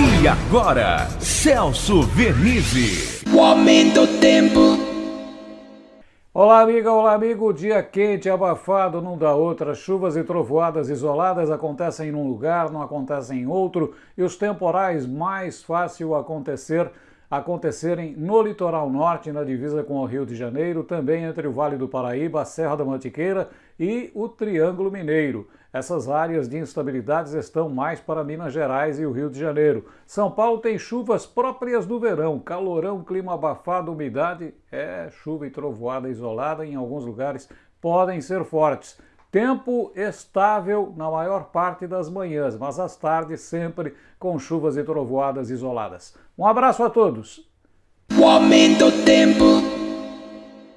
E agora, Celso Vernizzi. O aumento do tempo. Olá, amiga, olá, amigo. Dia quente, abafado, não dá outra. Chuvas e trovoadas isoladas acontecem num lugar, não acontecem em outro. E os temporais mais fácil acontecer acontecerem no litoral norte, na divisa com o Rio de Janeiro, também entre o Vale do Paraíba, a Serra da Mantiqueira e o Triângulo Mineiro. Essas áreas de instabilidades estão mais para Minas Gerais e o Rio de Janeiro. São Paulo tem chuvas próprias do verão, calorão, clima abafado, umidade, é chuva e trovoada isolada, em alguns lugares podem ser fortes. Tempo estável na maior parte das manhãs, mas às tardes sempre com chuvas e trovoadas isoladas. Um abraço a todos. O aumento do tempo.